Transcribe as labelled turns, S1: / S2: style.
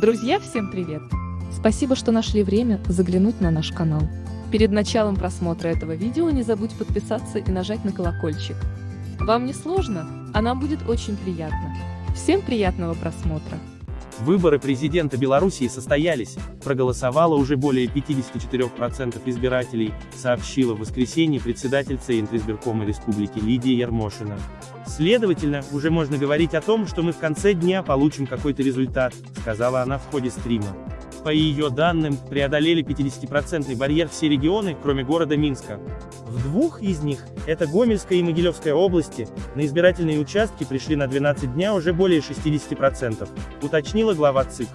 S1: Друзья, всем привет! Спасибо, что нашли время заглянуть на наш канал. Перед началом просмотра этого видео не забудь подписаться и нажать на колокольчик. Вам не сложно, а нам будет очень приятно. Всем приятного просмотра!
S2: Выборы президента Белоруссии состоялись, проголосовало уже более 54% избирателей, сообщила в воскресенье председательница Интризбиркома Республики Лидия Ермошина. Следовательно, уже можно говорить о том, что мы в конце дня получим какой-то результат, сказала она в ходе стрима. По ее данным, преодолели 50% барьер все регионы, кроме города Минска. В двух из них, это Гомельская и Могилевская области, на избирательные участки пришли на 12 дня уже более 60%, уточнила глава ЦИК.